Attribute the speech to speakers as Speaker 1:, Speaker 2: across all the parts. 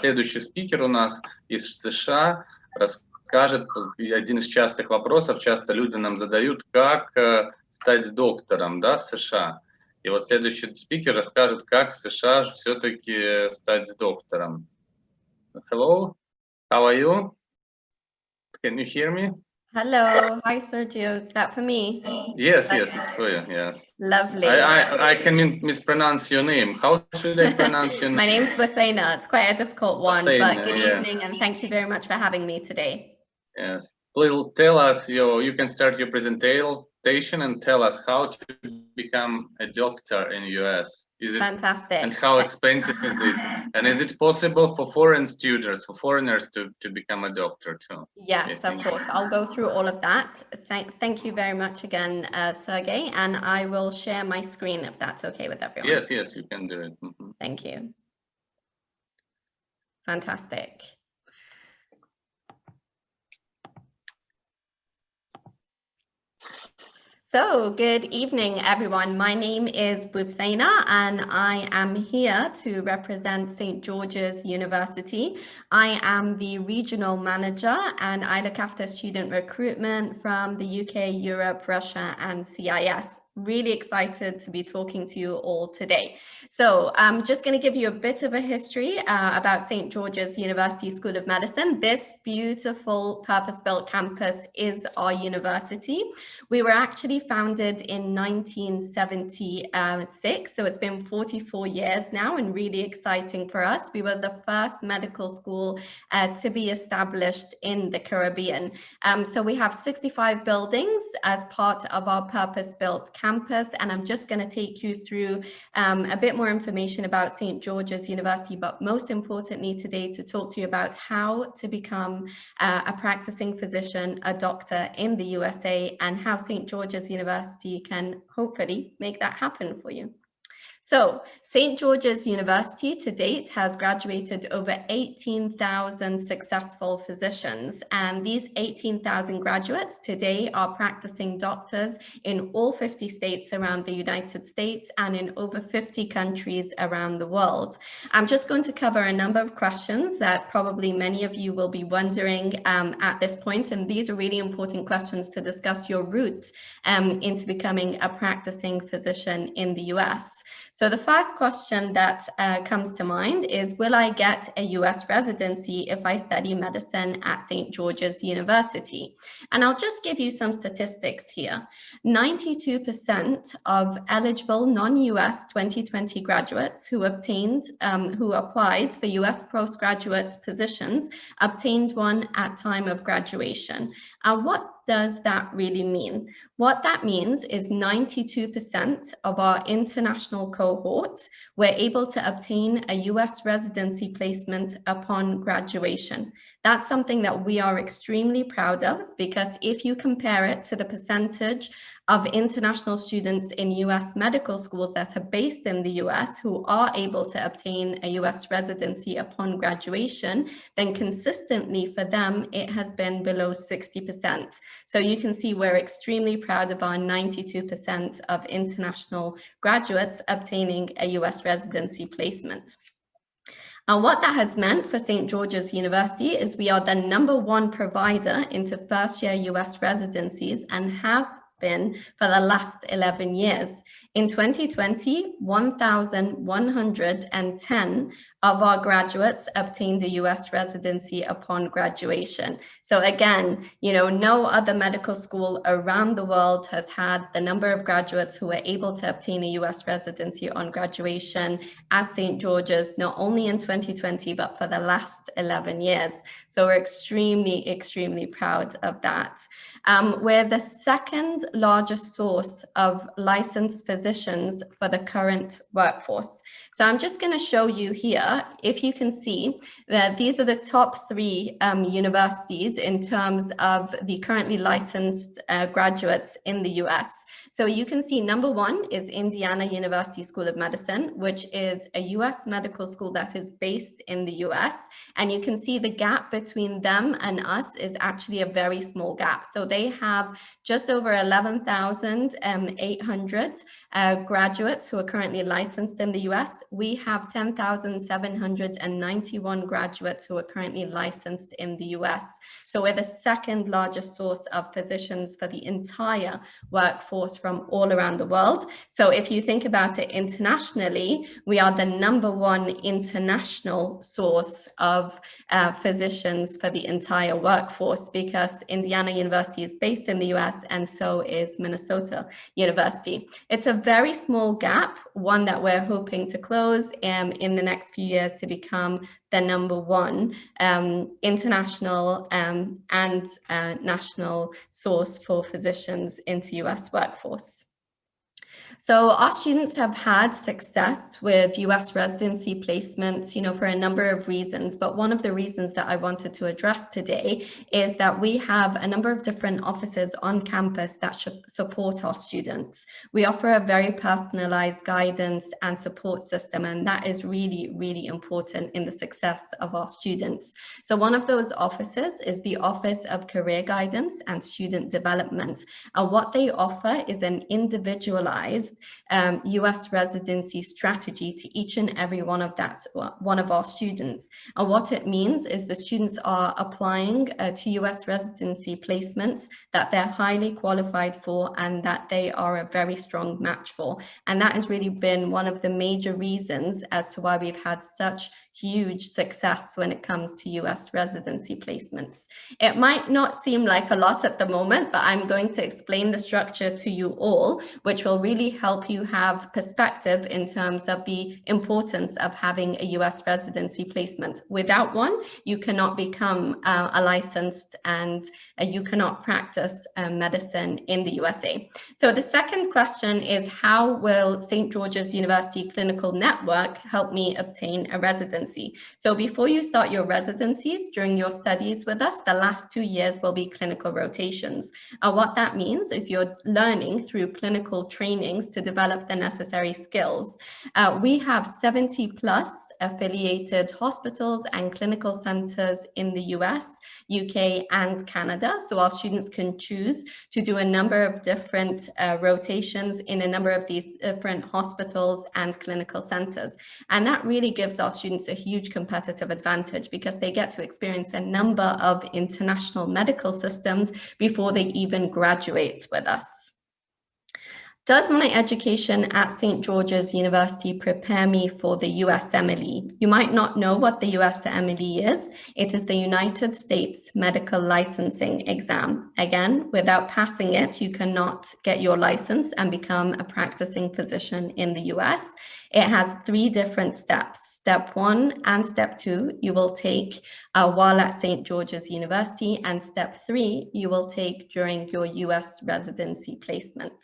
Speaker 1: следующий спикер у нас из США расскажет, один из частых вопросов, часто люди нам задают, как э, стать доктором да, в США. И вот следующий спикер расскажет, как в США все-таки стать доктором. Hello, how are you? Can you hear me?
Speaker 2: Hello, hi Sergio. Is that for me?
Speaker 1: Yes, yes, it's for you. Yes.
Speaker 2: Lovely.
Speaker 1: I, I, I can mispronounce your name. How should I pronounce your name?
Speaker 2: My name's Buthena. It's quite a difficult one,
Speaker 1: Buthena,
Speaker 2: but good
Speaker 1: yeah.
Speaker 2: evening and thank you very much for having me today.
Speaker 1: Yes. Please tell us your. You can start your presentation and tell us how to become a doctor in US. Is it
Speaker 2: Fantastic.
Speaker 1: and how expensive is it? And is it possible for foreign students, for foreigners to to become a doctor too?
Speaker 2: Yes, of course. I'll go through all of that. Thank, thank you very much again, uh, Sergey, and I will share my screen if that's okay with everyone.
Speaker 1: Yes, yes, you can do it. Mhm.
Speaker 2: Thank you. Fantastic. So good evening, everyone. My name is Buthena and I am here to represent St. George's University. I am the regional manager and I look after student recruitment from the UK, Europe, Russia and CIS really excited to be talking to you all today. So I'm just going to give you a bit of a history uh, about St. George's University School of Medicine. This beautiful purpose-built campus is our university. We were actually founded in 1976, so it's been 44 years now and really exciting for us. We were the first medical school uh, to be established in the Caribbean. Um, so we have 65 buildings as part of our purpose-built campus campus and I'm just going to take you through um, a bit more information about St. George's University, but most importantly today to talk to you about how to become uh, a practicing physician, a doctor in the USA and how St. George's University can hopefully make that happen for you. So St. George's University to date has graduated over 18,000 successful physicians and these 18,000 graduates today are practicing doctors in all 50 states around the United States and in over 50 countries around the world. I'm just going to cover a number of questions that probably many of you will be wondering um, at this point and these are really important questions to discuss your route um, into becoming a practicing physician in the US. So the first question that uh, comes to mind is, will I get a US residency if I study medicine at St. George's University? And I'll just give you some statistics here. 92% of eligible non-US 2020 graduates who obtained, um, who applied for US postgraduate positions obtained one at time of graduation. And what does that really mean? What that means is 92% of our international cohort were able to obtain a US residency placement upon graduation. That's something that we are extremely proud of because if you compare it to the percentage of international students in US medical schools that are based in the US who are able to obtain a US residency upon graduation, then consistently for them, it has been below 60%. So you can see we're extremely proud of our 92% of international graduates obtaining a US residency placement. And what that has meant for St. George's University is we are the number one provider into first year US residencies and have been for the last 11 years. In 2020, 1,110 of our graduates obtain the US residency upon graduation. So again, you know, no other medical school around the world has had the number of graduates who were able to obtain a US residency on graduation as St. George's, not only in 2020, but for the last 11 years. So we're extremely, extremely proud of that. Um, we're the second largest source of licensed physicians for the current workforce. So I'm just going to show you here, if you can see that these are the top three um, universities in terms of the currently licensed uh, graduates in the US. So you can see number one is Indiana University School of Medicine, which is a US medical school that is based in the US. And you can see the gap between them and us is actually a very small gap. So they have just over 11,800 uh, graduates who are currently licensed in the US. We have 10,791 graduates who are currently licensed in the US. So we're the second largest source of physicians for the entire workforce from all around the world. So if you think about it internationally, we are the number one international source of uh, physicians for the entire workforce because Indiana University is based in the US and so is Minnesota University. It's a very small gap, one that we're hoping to close um, in the next few years to become the number one um, international um, and uh, national source for physicians into US workforce course. So our students have had success with US residency placements, you know, for a number of reasons. But one of the reasons that I wanted to address today is that we have a number of different offices on campus that should support our students. We offer a very personalized guidance and support system, and that is really, really important in the success of our students. So one of those offices is the Office of Career Guidance and Student Development. And what they offer is an individualized um, US residency strategy to each and every one of that one of our students. And what it means is the students are applying uh, to US residency placements that they're highly qualified for and that they are a very strong match for. And that has really been one of the major reasons as to why we've had such huge success when it comes to US residency placements. It might not seem like a lot at the moment, but I'm going to explain the structure to you all, which will really help you have perspective in terms of the importance of having a US residency placement. Without one, you cannot become uh, a licensed and uh, you cannot practice uh, medicine in the USA. So the second question is how will St. George's University Clinical Network help me obtain a residency residency. So before you start your residencies during your studies with us, the last two years will be clinical rotations. And what that means is you're learning through clinical trainings to develop the necessary skills. Uh, we have 70 plus affiliated hospitals and clinical centers in the US, UK and Canada. So our students can choose to do a number of different uh, rotations in a number of these different hospitals and clinical centers. And that really gives our students a huge competitive advantage because they get to experience a number of international medical systems before they even graduate with us. Does my education at St. George's University prepare me for the USMLE? You might not know what the USMLE is. It is the United States Medical Licensing Exam. Again, without passing it, you cannot get your license and become a practicing physician in the US. It has three different steps. Step one and step two, you will take uh, while at St. George's University, and step three, you will take during your US residency placement.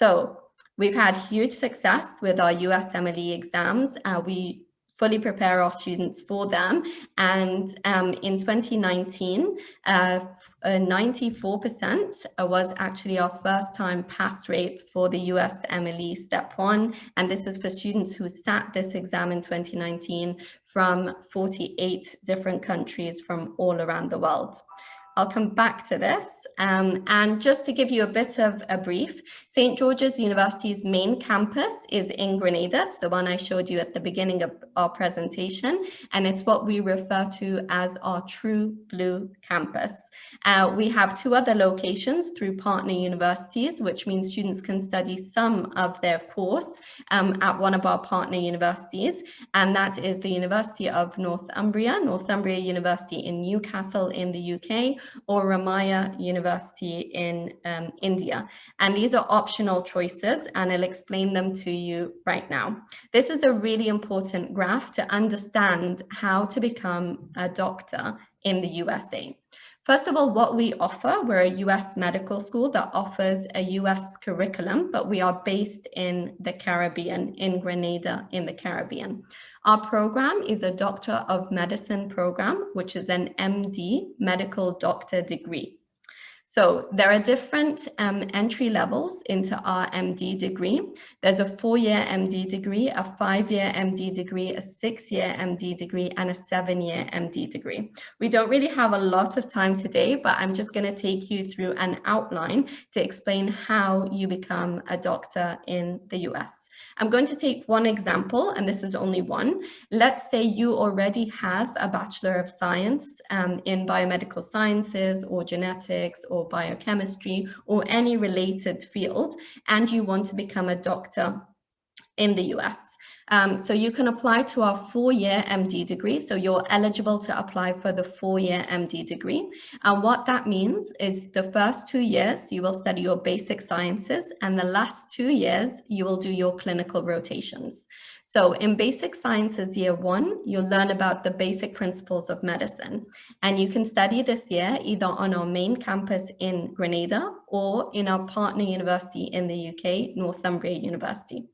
Speaker 2: So we've had huge success with our USMLE exams. Uh, we fully prepare our students for them. And um, in 2019, 94% uh, was actually our first time pass rate for the USMLE step one. And this is for students who sat this exam in 2019 from 48 different countries from all around the world. I'll come back to this. Um, and just to give you a bit of a brief, St. George's University's main campus is in Grenada. It's the one I showed you at the beginning of our presentation, and it's what we refer to as our true blue campus. Uh, we have two other locations through partner universities, which means students can study some of their course um, at one of our partner universities, and that is the University of Northumbria, Northumbria University in Newcastle in the UK, or Ramaiah University in um, India. And these are optional choices and I'll explain them to you right now. This is a really important graph to understand how to become a doctor in the USA. First of all, what we offer, we're a US medical school that offers a US curriculum, but we are based in the Caribbean, in Grenada, in the Caribbean. Our program is a Doctor of Medicine program, which is an MD, medical doctor degree. So there are different um, entry levels into our MD degree. There's a four-year MD degree, a five-year MD degree, a six-year MD degree, and a seven-year MD degree. We don't really have a lot of time today, but I'm just going to take you through an outline to explain how you become a doctor in the US. I'm going to take one example, and this is only one. Let's say you already have a Bachelor of Science um, in biomedical sciences or genetics or biochemistry or any related field, and you want to become a doctor in the US. Um, so you can apply to our four-year MD degree. So you're eligible to apply for the four-year MD degree. And what that means is the first two years, you will study your basic sciences, and the last two years, you will do your clinical rotations. So in basic sciences year one, you'll learn about the basic principles of medicine. And you can study this year either on our main campus in Grenada or in our partner university in the UK, Northumbria University.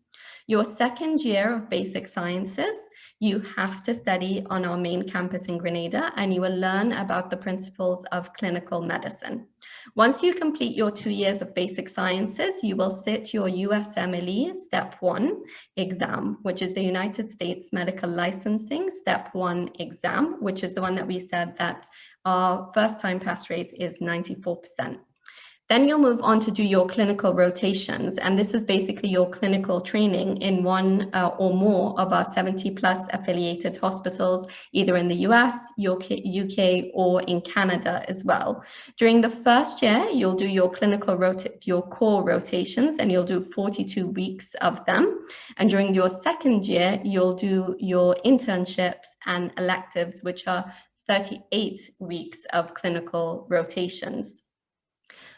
Speaker 2: Your second year of basic sciences, you have to study on our main campus in Grenada and you will learn about the principles of clinical medicine. Once you complete your two years of basic sciences, you will sit your USMLE Step 1 exam, which is the United States Medical Licensing Step 1 exam, which is the one that we said that our first time pass rate is 94%. Then you'll move on to do your clinical rotations. And this is basically your clinical training in one uh, or more of our 70 plus affiliated hospitals, either in the US, UK, UK, or in Canada as well. During the first year, you'll do your clinical, your core rotations, and you'll do 42 weeks of them. And during your second year, you'll do your internships and electives, which are 38 weeks of clinical rotations.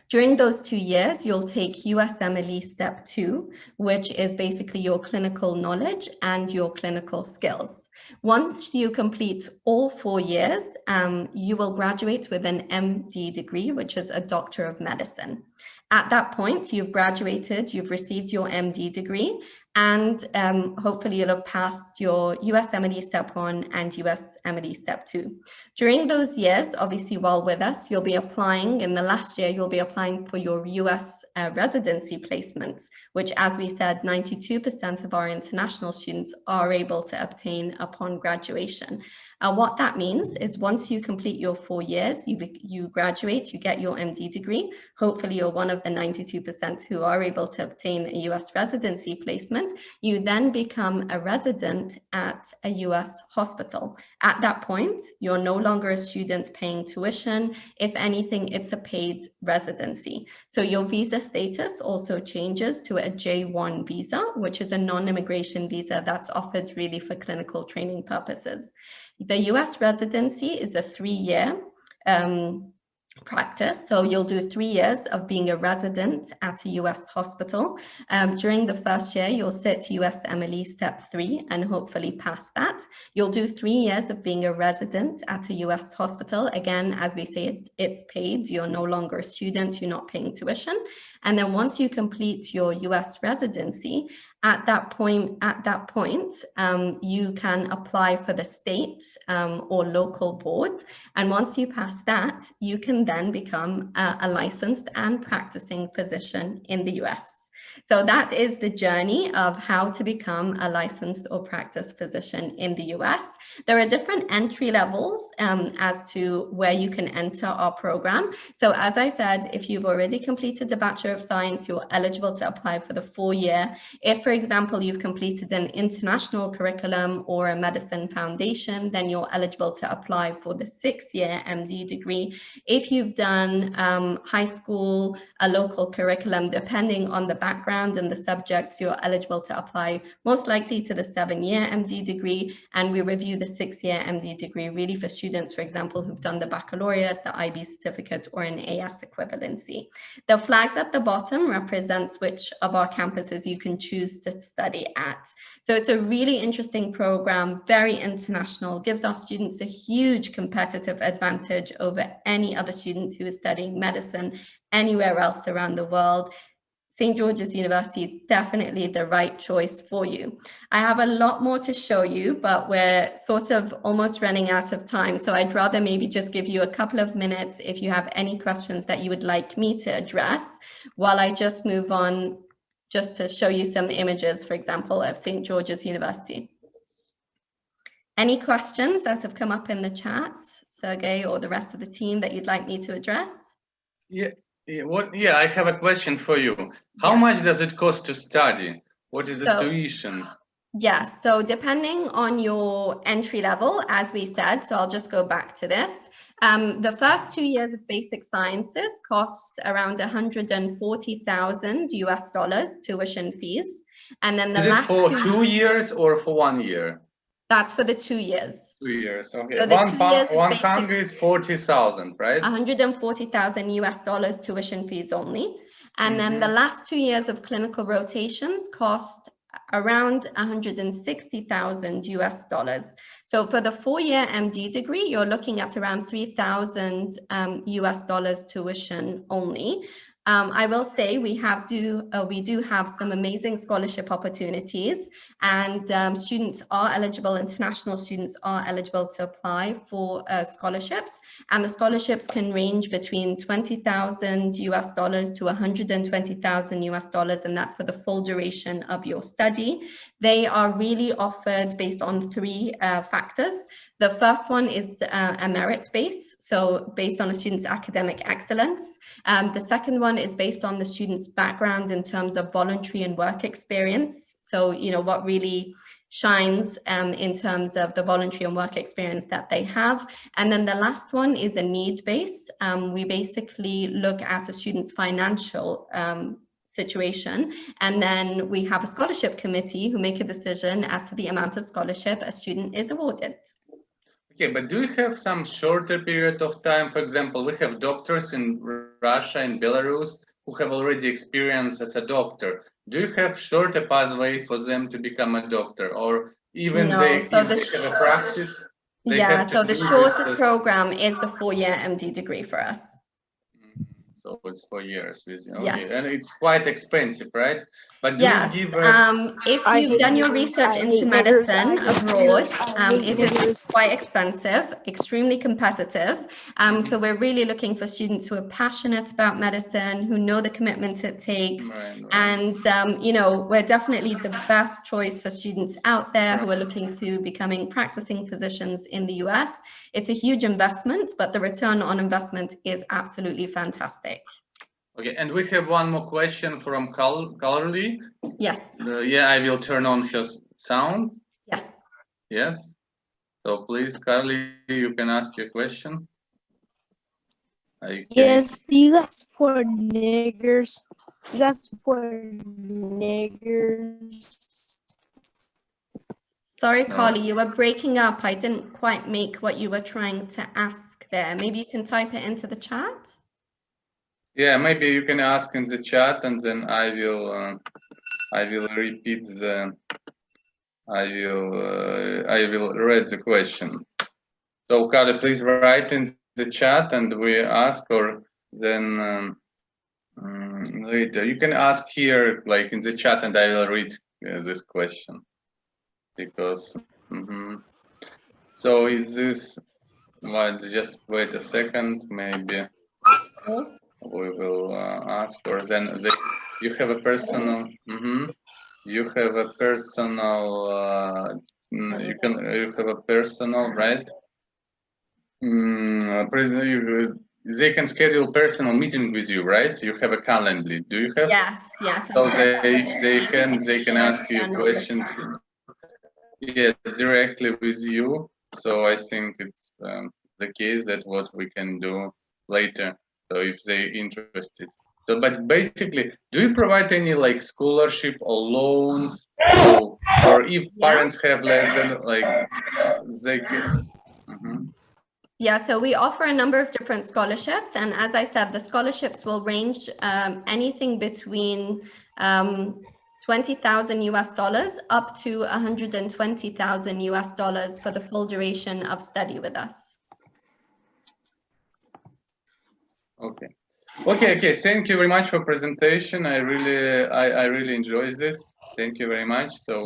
Speaker 2: During those two years, you'll take USMLE Step 2, which is basically your clinical knowledge and your clinical skills. Once you complete all four years, um, you will graduate with an MD degree, which is a Doctor of Medicine. At that point, you've graduated, you've received your MD degree, and um, hopefully you'll have passed your USMLE Step 1 and USMLE Step 2. During those years, obviously while with us, you'll be applying, in the last year, you'll be applying for your US uh, residency placements, which as we said, 92% of our international students are able to obtain upon graduation. And what that means is once you complete your four years, you, you graduate, you get your MD degree. Hopefully you're one of the 92% who are able to obtain a US residency placement. You then become a resident at a US hospital. At that point, you're no longer a student paying tuition. If anything, it's a paid residency. So your visa status also changes to a J1 visa, which is a non-immigration visa that's offered really for clinical training purposes. The US residency is a three-year um, practice. So you'll do three years of being a resident at a US hospital. Um, during the first year, you'll sit USMLE step three and hopefully pass that. You'll do three years of being a resident at a US hospital. Again, as we say, it, it's paid. You're no longer a student. You're not paying tuition. And then once you complete your US residency, at that point, at that point, um, you can apply for the state um, or local board. And once you pass that, you can then become a, a licensed and practicing physician in the US. So that is the journey of how to become a licensed or practice physician in the US. There are different entry levels um, as to where you can enter our program. So as I said, if you've already completed a Bachelor of Science, you're eligible to apply for the four year. If, for example, you've completed an international curriculum or a medicine foundation, then you're eligible to apply for the six year MD degree. If you've done um, high school, a local curriculum, depending on the background and the subjects, you're eligible to apply most likely to the seven-year MD degree. And we review the six-year MD degree really for students, for example, who've done the baccalaureate, the IB certificate, or an AS equivalency. The flags at the bottom represents which of our campuses you can choose to study at. So it's a really interesting program, very international, gives our students a huge competitive advantage over any other student who is studying medicine anywhere else around the world St. George's University definitely the right choice for you. I have a lot more to show you, but we're sort of almost running out of time. So I'd rather maybe just give you a couple of minutes if you have any questions that you would like me to address while I just move on just to show you some images, for example, of St. George's University. Any questions that have come up in the chat, Sergey or the rest of the team that you'd like me to address?
Speaker 1: Yeah, yeah, what, yeah, I have a question for you. How
Speaker 2: Yeah.
Speaker 1: much does it cost to study? What is the
Speaker 2: So-
Speaker 1: tuition?
Speaker 2: Yes, so depending on your entry level, as we said, so I'll just go back to this. Um, the first two years of basic sciences cost around 140,000 US dollars tuition fees. And then the
Speaker 1: Is it for
Speaker 2: two,
Speaker 1: two years or for one year?
Speaker 2: That's for the two years.
Speaker 1: Two years, okay.
Speaker 2: So the
Speaker 1: One
Speaker 2: two years of
Speaker 1: one
Speaker 2: basic-
Speaker 1: hundred forty thousand, right?
Speaker 2: 140,000 US dollars tuition fees only. And then the
Speaker 1: Mhm.
Speaker 2: last two years of clinical rotations cost around 160,000 US dollars. So for the four-year MD degree, you're looking at around 3,000 um, US dollars tuition only. Um, I will say we have do uh, we do have some amazing scholarship opportunities, and um, students are eligible. International students are eligible to apply for uh, scholarships, and the scholarships can range between 20,000 US dollars to 120,000 US dollars, and that's for the full duration of your study. They are really offered based on three uh, factors. The first one is uh, a merit base, so based on a student's academic excellence. Um, the second one is based on the student's background in terms of voluntary and work experience. So, you know, what really shines um, in terms of the voluntary and work experience that they have. And then the last one is a need base. Um, we basically look at a student's financial um, situation and then we have a scholarship committee who make a decision as to the amount of scholarship a student is awarded.
Speaker 1: Okay, but do you have some shorter period of time? For example, we have doctors in Russia and Belarus who have already experience as a doctor. Do you have shorter pathway for them to become a doctor or even
Speaker 2: No,
Speaker 1: they,
Speaker 2: so the
Speaker 1: they have a practice?
Speaker 2: yeah, so the shortest program is the four-year MD degree for us.
Speaker 1: So it's for years with you.
Speaker 2: Yes.
Speaker 1: And it's quite expensive, right? But do
Speaker 2: Yes,
Speaker 1: you give a,
Speaker 2: um, if you've done your research into medicine abroad, um, it is quite expensive, extremely competitive. Um, so we're really looking for students who are passionate about medicine, who know the commitment it takes.
Speaker 1: right, right.
Speaker 2: And, um, you know, we're definitely the best choice for students out there who are looking to becoming practicing physicians in the US. It's a huge investment, but the return on investment is absolutely fantastic.
Speaker 1: Okay, and we have one more question from Carl, Carly.
Speaker 2: Yes,
Speaker 1: Uh, yeah, I will turn on her sound.
Speaker 2: yes.
Speaker 1: Yes. So please, Carly, you can ask your question. Okay.
Speaker 3: Yes, do you guys support niggers? You guys support niggers?
Speaker 2: Sorry, Carly, you were breaking up. I didn't quite make what you were trying to ask there. Maybe you can type it into the chat.
Speaker 1: Yeah, maybe you can ask in the chat and then I will, uh, I will repeat the, I will, uh, I will read the question. So Carly, please write in the chat and we ask or then um, mm, later. You can ask here, like in the chat and I will read uh, this question. Because, mhm. so is this, well, just wait a second, maybe we will uh, ask or then the, you have a personal mhm. you have a personal uh, mm, you can you have a personal right? Mm, they can schedule personal meeting with you right? You have a calendly do you have?
Speaker 2: Yes, yes.
Speaker 1: so they they can they can ask you
Speaker 2: Understand all the
Speaker 1: questions. Yes directly with you. So i think it's um, the case that what we can do later so if they interested so but basically do you provide any like scholarship or loans or if parents have less than like they can Mhm.
Speaker 2: Yeah, so we offer a number of different scholarships. And as I said, the scholarships will range um, anything between um, 20,000 US dollars up to 120,000 US dollars for the full duration of study with us.
Speaker 1: Okay Okay, okay. Thank you very much for presentation. I really, I, I really enjoy this. Thank you very much. So